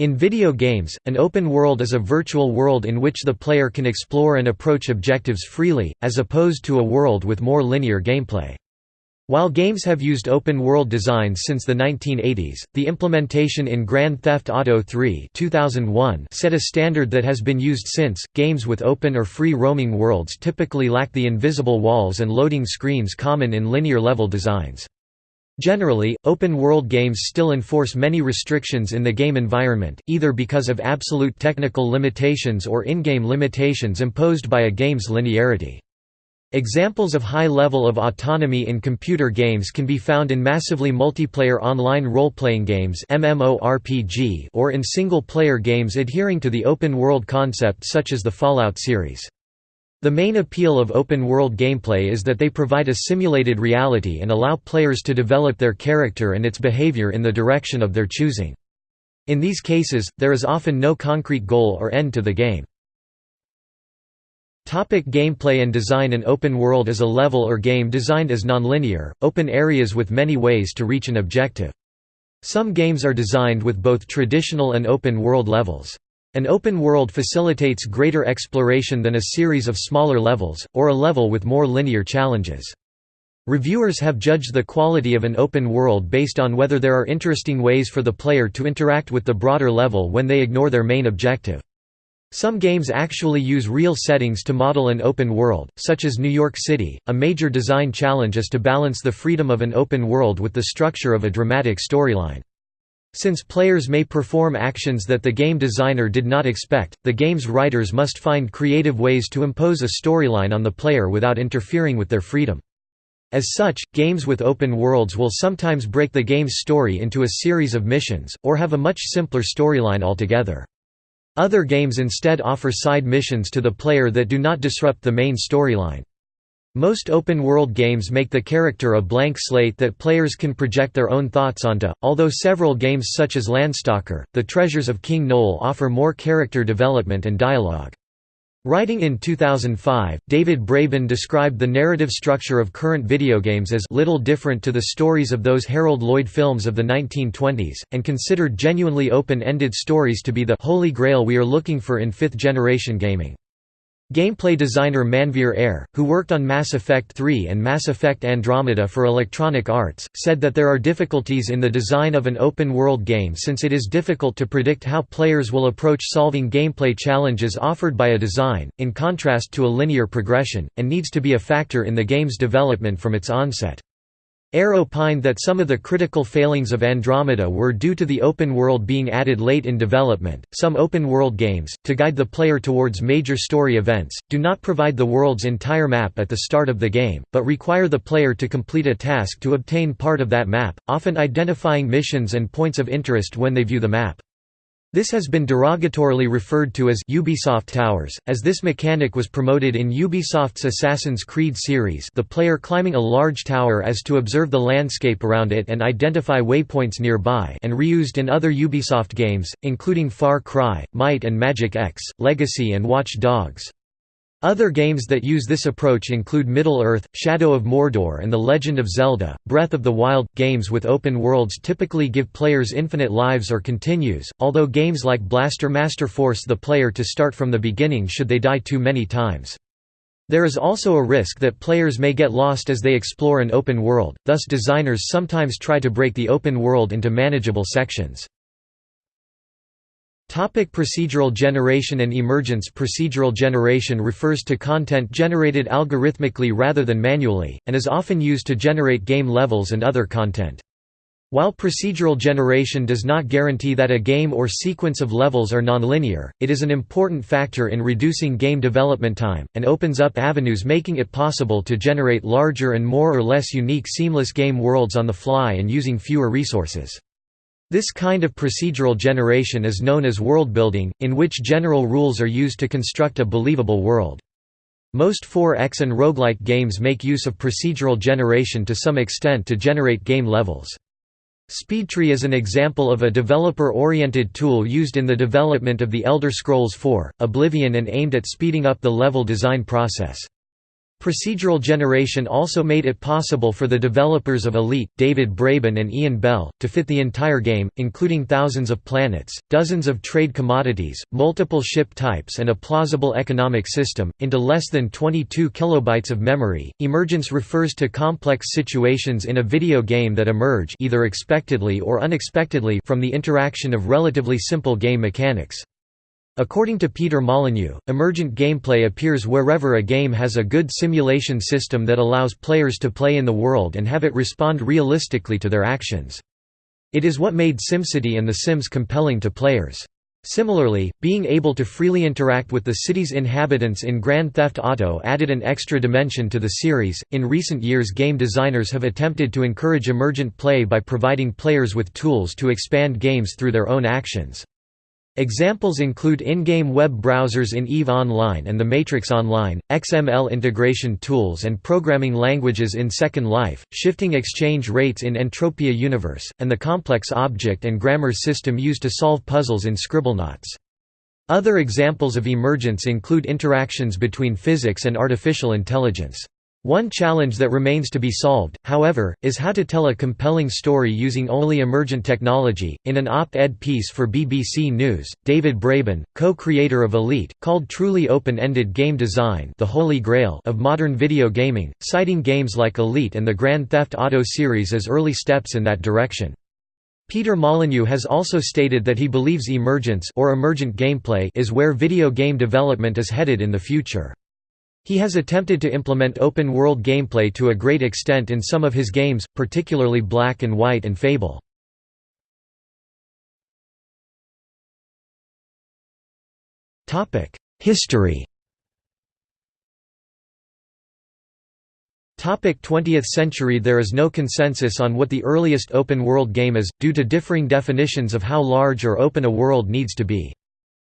In video games, an open world is a virtual world in which the player can explore and approach objectives freely, as opposed to a world with more linear gameplay. While games have used open-world designs since the 1980s, the implementation in Grand Theft Auto 3 2001 set a standard that has been used since. Games with open or free roaming worlds typically lack the invisible walls and loading screens common in linear level designs. Generally, open-world games still enforce many restrictions in the game environment, either because of absolute technical limitations or in-game limitations imposed by a game's linearity. Examples of high level of autonomy in computer games can be found in massively multiplayer online role-playing games or in single-player games adhering to the open-world concept such as the Fallout series. The main appeal of open-world gameplay is that they provide a simulated reality and allow players to develop their character and its behavior in the direction of their choosing. In these cases, there is often no concrete goal or end to the game. Topic gameplay and design An open world is a level or game designed as nonlinear, open areas with many ways to reach an objective. Some games are designed with both traditional and open world levels. An open world facilitates greater exploration than a series of smaller levels, or a level with more linear challenges. Reviewers have judged the quality of an open world based on whether there are interesting ways for the player to interact with the broader level when they ignore their main objective. Some games actually use real settings to model an open world, such as New York City. A major design challenge is to balance the freedom of an open world with the structure of a dramatic storyline. Since players may perform actions that the game designer did not expect, the game's writers must find creative ways to impose a storyline on the player without interfering with their freedom. As such, games with open worlds will sometimes break the game's story into a series of missions, or have a much simpler storyline altogether. Other games instead offer side missions to the player that do not disrupt the main storyline. Most open-world games make the character a blank slate that players can project their own thoughts onto, although several games such as Landstalker, The Treasures of King Nole offer more character development and dialogue. Writing in 2005, David Braben described the narrative structure of current video games as little different to the stories of those Harold Lloyd films of the 1920s, and considered genuinely open-ended stories to be the «holy grail we are looking for in fifth-generation gaming». Gameplay designer Manveer Heir, who worked on Mass Effect 3 and Mass Effect Andromeda for Electronic Arts, said that there are difficulties in the design of an open-world game since it is difficult to predict how players will approach solving gameplay challenges offered by a design, in contrast to a linear progression, and needs to be a factor in the game's development from its onset. Heir opined that some of the critical failings of Andromeda were due to the open world being added late in development. Some open world games, to guide the player towards major story events, do not provide the world's entire map at the start of the game, but require the player to complete a task to obtain part of that map, often identifying missions and points of interest when they view the map. This has been derogatorily referred to as Ubisoft Towers, as this mechanic was promoted in Ubisoft's Assassin's Creed series the player climbing a large tower as to observe the landscape around it and identify waypoints nearby and reused in other Ubisoft games, including Far Cry, Might and Magic X, Legacy and Watch Dogs. Other games that use this approach include Middle-earth, Shadow of Mordor and The Legend of Zelda, Breath of the Wild. Games with open worlds typically give players infinite lives or continues, although games like Blaster Master force the player to start from the beginning should they die too many times. There is also a risk that players may get lost as they explore an open world, thus designers sometimes try to break the open world into manageable sections. Topic procedural generation and emergence Procedural generation refers to content generated algorithmically rather than manually, and is often used to generate game levels and other content. While procedural generation does not guarantee that a game or sequence of levels are nonlinear, it is an important factor in reducing game development time, and opens up avenues making it possible to generate larger and more or less unique seamless game worlds on the fly and using fewer resources. This kind of procedural generation is known as worldbuilding, in which general rules are used to construct a believable world. Most 4X and roguelike games make use of procedural generation to some extent to generate game levels. SpeedTree is an example of a developer-oriented tool used in the development of The Elder Scrolls IV, Oblivion and aimed at speeding up the level design process. Procedural generation also made it possible for the developers of Elite, David Braben and Ian Bell, to fit the entire game, including thousands of planets, dozens of trade commodities, multiple ship types and a plausible economic system, into less than 22 kilobytes of memory. Emergence refers to complex situations in a video game that emerge either expectedly or unexpectedly from the interaction of relatively simple game mechanics. According to Peter Molyneux, emergent gameplay appears wherever a game has a good simulation system that allows players to play in the world and have it respond realistically to their actions. It is what made SimCity and The Sims compelling to players. Similarly, being able to freely interact with the city's inhabitants in Grand Theft Auto added an extra dimension to the series. In recent years, game designers have attempted to encourage emergent play by providing players with tools to expand games through their own actions. Examples include in-game web browsers in EVE Online and The Matrix Online, XML integration tools and programming languages in Second Life, shifting exchange rates in Entropia Universe, and the complex object and grammar system used to solve puzzles in Scribblenauts. Other examples of emergence include interactions between physics and artificial intelligence. One challenge that remains to be solved, however, is how to tell a compelling story using only emergent technology. In an op ed piece for BBC News, David Braben, co creator of Elite, called truly open ended game design the holy grail of modern video gaming, citing games like Elite and the Grand Theft Auto series as early steps in that direction. Peter Molyneux has also stated that he believes emergence or emergent gameplay is where video game development is headed in the future. He has attempted to implement open-world gameplay to a great extent in some of his games, particularly Black and White and Fable. History 20th century There is no consensus on what the earliest open-world game is, due to differing definitions of how large or open a world needs to be.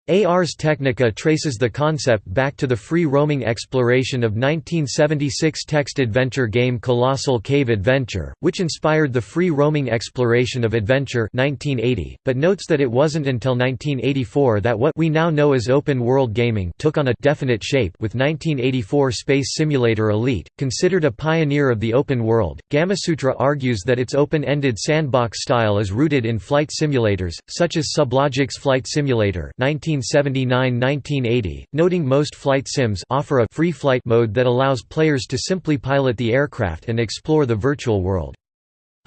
Ars Technica traces the concept back to the free-roaming exploration of 1976 text-adventure game Colossal Cave Adventure, which inspired the free-roaming exploration of Adventure 1980, but notes that it wasn't until 1984 that what we now know as open-world gaming took on a definite shape with 1984 Space Simulator Elite, considered a pioneer of the open world. Gamasutra argues that its open-ended sandbox style is rooted in flight simulators, such as Sublogic's Flight Simulator 19 1979–1980, noting most flight sims offer a free flight mode that allows players to simply pilot the aircraft and explore the virtual world.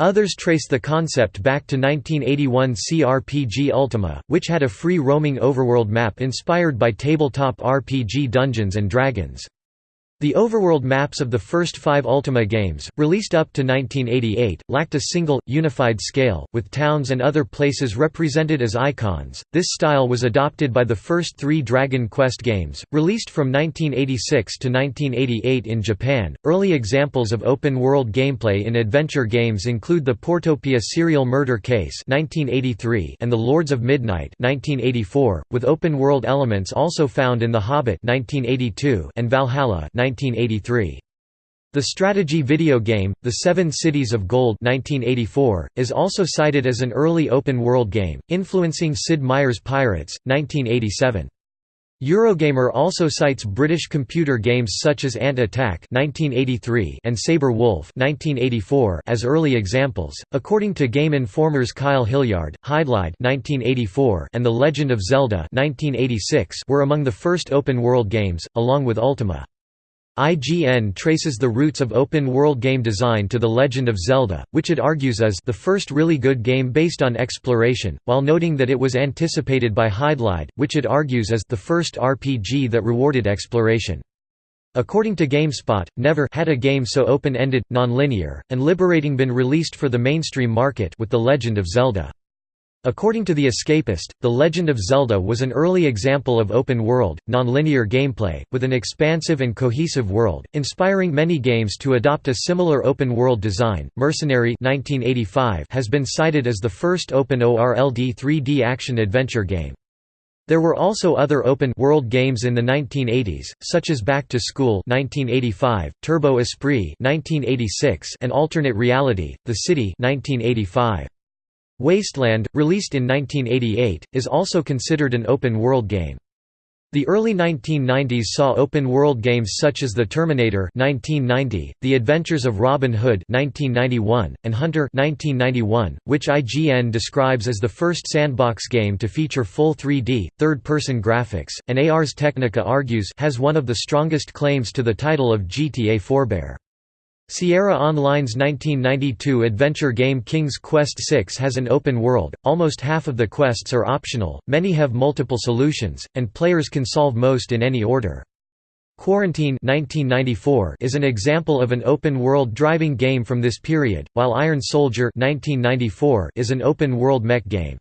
Others trace the concept back to 1981 CRPG Ultima, which had a free roaming overworld map inspired by tabletop RPG Dungeons & Dragons. The overworld maps of the first five Ultima games, released up to 1988, lacked a single, unified scale, with towns and other places represented as icons. This style was adopted by the first three Dragon Quest games, released from 1986 to 1988 in Japan. Early examples of open world gameplay in adventure games include the Portopia serial murder case 1983 and The Lords of Midnight 1984, with open world elements also found in The Hobbit 1982 and Valhalla 1983. The strategy video game, The Seven Cities of Gold 1984, is also cited as an early open-world game, influencing Sid Meier's Pirates, 1987. Eurogamer also cites British computer games such as Ant Attack (1983) and Sabre Wulf (1984) as early examples. According to Game Informer's Kyle Hilliard, Hydlide (1984) and The Legend of Zelda (1986) were among the first open-world games, along with Ultima. IGN traces the roots of open-world game design to The Legend of Zelda, which it argues is the first really good game based on exploration, while noting that it was anticipated by Hydlide, which it argues is the first RPG that rewarded exploration. According to GameSpot, never had a game so open-ended, non-linear, and liberating been released for the mainstream market with The Legend of Zelda. According to The Escapist, The Legend of Zelda was an early example of open-world, non-linear gameplay, with an expansive and cohesive world, inspiring many games to adopt a similar open-world design. Mercenary 1985 has been cited as the first open world 3D action-adventure game. There were also other open-world games in the 1980s, such as Back to School 1985, Turbo Esprit 1986, and Alternate Reality: The City 1985. Wasteland, released in 1988, is also considered an open-world game. The early 1990s saw open-world games such as The Terminator 1990, The Adventures of Robin Hood 1991, and Hunter 1991, which IGN describes as the first sandbox game to feature full 3D, third-person graphics, and Ars Technica argues has one of the strongest claims to the title of GTA forebear. Sierra Online's 1992 adventure game King's Quest VI has an open world, almost half of the quests are optional, many have multiple solutions, and players can solve most in any order. Quarantine 1994 is an example of an open-world driving game from this period, while Iron Soldier 1994 is an open-world mech game.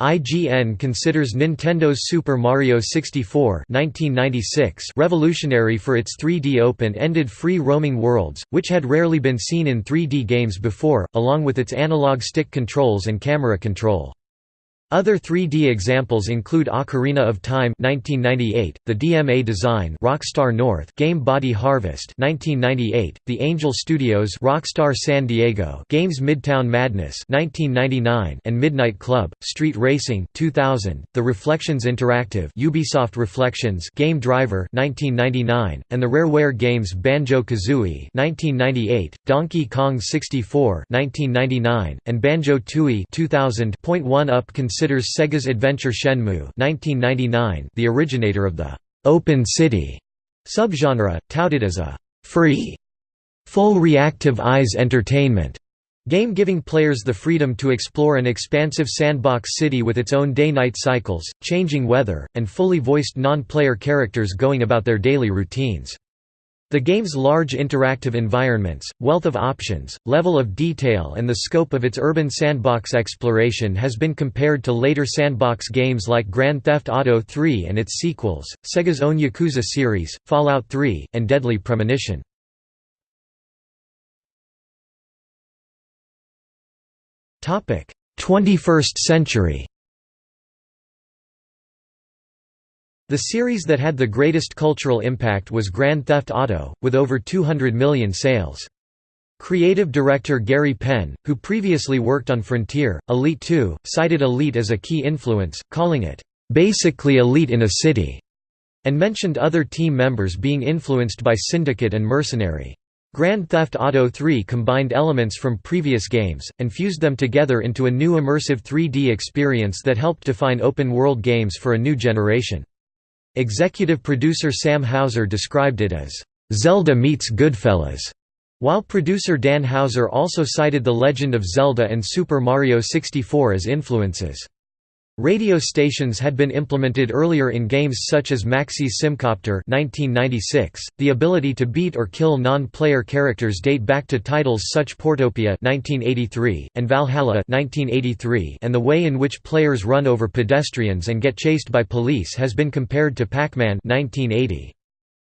IGN considers Nintendo's Super Mario 64 1996 revolutionary for its 3D open-ended free-roaming worlds, which had rarely been seen in 3D games before, along with its analog stick controls and camera control. Other 3D examples include Ocarina of Time 1998, the DMA design Rockstar North Game Body Harvest 1998, The Angel Studios Rockstar San Diego Games Midtown Madness 1999 and Midnight Club Street Racing 2000, The Reflections Interactive Ubisoft Reflections Game Driver 1999 and the Rareware games Banjo-Kazooie 1998, Donkey Kong 64 1999 and Banjo-Tooie 2000. Point one up considers Sega's Adventure Shenmue 1999 the originator of the «open city» subgenre, touted as a «free» full reactive eyes entertainment game giving players the freedom to explore an expansive sandbox city with its own day-night cycles, changing weather, and fully voiced non-player characters going about their daily routines. The game's large interactive environments, wealth of options, level of detail and the scope of its urban sandbox exploration has been compared to later sandbox games like Grand Theft Auto 3 and its sequels, Sega's own Yakuza series, Fallout 3, and Deadly Premonition. Topic: 21st century. The series that had the greatest cultural impact was Grand Theft Auto, with over 200 million sales. Creative director Gary Penn, who previously worked on Frontier, Elite 2, cited Elite as a key influence, calling it, "...basically Elite in a city", and mentioned other team members being influenced by Syndicate and Mercenary. Grand Theft Auto 3 combined elements from previous games, and fused them together into a new immersive 3D experience that helped define open-world games for a new generation. Executive producer Sam Houser described it as, "...Zelda meets Goodfellas", while producer Dan Houser also cited The Legend of Zelda and Super Mario 64 as influences. Radio stations had been implemented earlier in games such as Maxis SimCopter 1996. .The ability to beat or kill non-player characters date back to titles such Portopia 1983, and Valhalla 1983, and the way in which players run over pedestrians and get chased by police has been compared to Pac-Man 1980.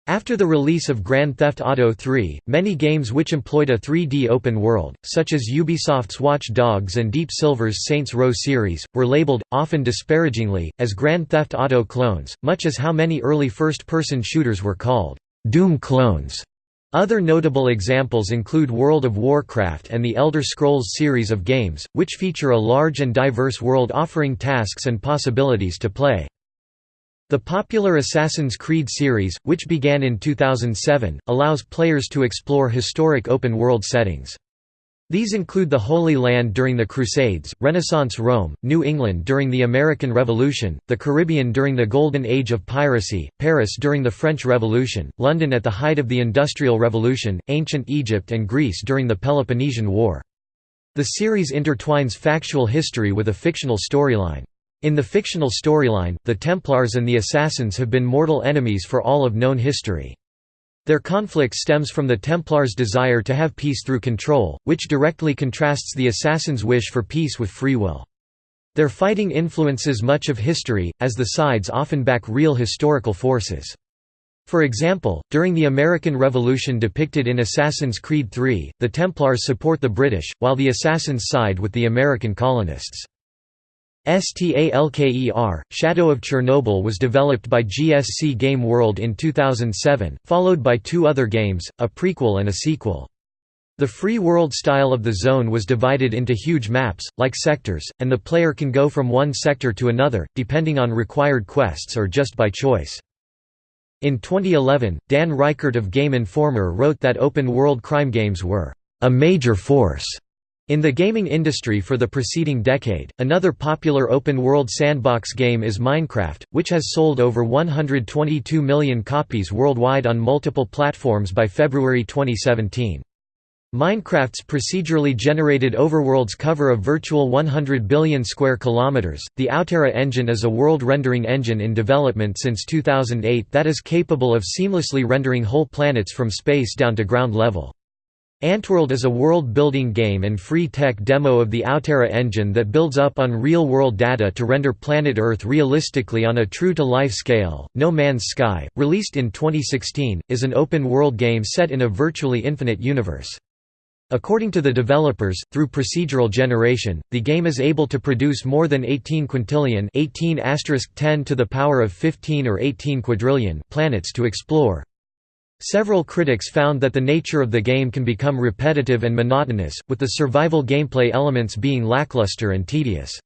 After the release of Grand Theft Auto 3, many games which employed a 3D open world, such as Ubisoft's Watch Dogs and Deep Silver's Saints Row series, were labeled, often disparagingly, as Grand Theft Auto clones, much as how many early first-person shooters were called Doom clones. Other notable examples include World of Warcraft and the Elder Scrolls series of games, which feature a large and diverse world offering tasks and possibilities to play. The popular Assassin's Creed series, which began in 2007, allows players to explore historic open-world settings. These include the Holy Land during the Crusades, Renaissance Rome, New England during the American Revolution, the Caribbean during the Golden Age of piracy, Paris during the French Revolution, London at the height of the Industrial Revolution, ancient Egypt and Greece during the Peloponnesian War. The series intertwines factual history with a fictional storyline. In the fictional storyline, the Templars and the Assassins have been mortal enemies for all of known history. Their conflict stems from the Templars' desire to have peace through control, which directly contrasts the Assassins' wish for peace with free will. Their fighting influences much of history, as the sides often back real historical forces. For example, during the American Revolution depicted in Assassin's Creed III, the Templars support the British, while the Assassins side with the American colonists. STALKER, Shadow of Chernobyl was developed by GSC Game World in 2007, followed by two other games, a prequel and a sequel. The free world style of the zone was divided into huge maps, like sectors, and the player can go from one sector to another, depending on required quests or just by choice. In 2011, Dan Ryckert of Game Informer wrote that open-world crime games were a major force in the gaming industry for the preceding decade, another popular open-world sandbox game is Minecraft, which has sold over 122 million copies worldwide on multiple platforms by February 2017. Minecraft's procedurally generated overworlds cover a virtual 100 billion square kilometers. The Outerra engine is a world rendering engine in development since 2008 that is capable of seamlessly rendering whole planets from space down to ground level. Anteworld is a world-building game and free tech demo of the Outerra engine that builds up on real-world data to render planet Earth realistically on a true-to-life scale. No Man's Sky, released in 2016, is an open-world game set in a virtually infinite universe. According to the developers, through procedural generation, the game is able to produce more than 18 quintillion 18 10 to the power of 15 or 18 quadrillion planets to explore. Several critics found that the nature of the game can become repetitive and monotonous, with the survival gameplay elements being lackluster and tedious.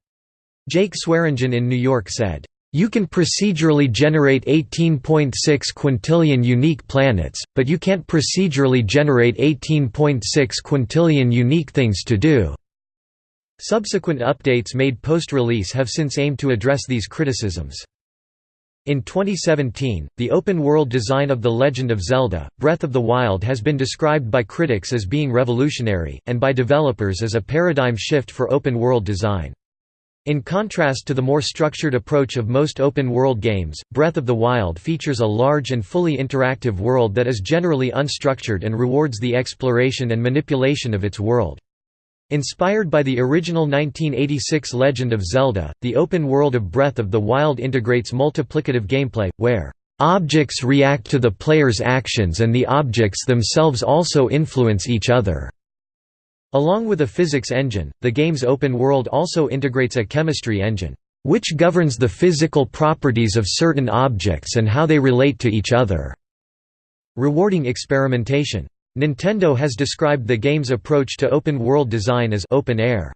Jake Swearingen in New York said, "...you can procedurally generate 18.6 quintillion unique planets, but you can't procedurally generate 18.6 quintillion unique things to do." Subsequent updates made post-release have since aimed to address these criticisms. In 2017, the open-world design of The Legend of Zelda, Breath of the Wild has been described by critics as being revolutionary, and by developers as a paradigm shift for open-world design. In contrast to the more structured approach of most open-world games, Breath of the Wild features a large and fully interactive world that is generally unstructured and rewards the exploration and manipulation of its world. Inspired by the original 1986 Legend of Zelda, the open world of Breath of the Wild integrates multiplicative gameplay, where objects react to the player's actions and the objects themselves also influence each other. Along with a physics engine, the game's open world also integrates a chemistry engine, which governs the physical properties of certain objects and how they relate to each other, rewarding experimentation. Nintendo has described the game's approach to open-world design as open air.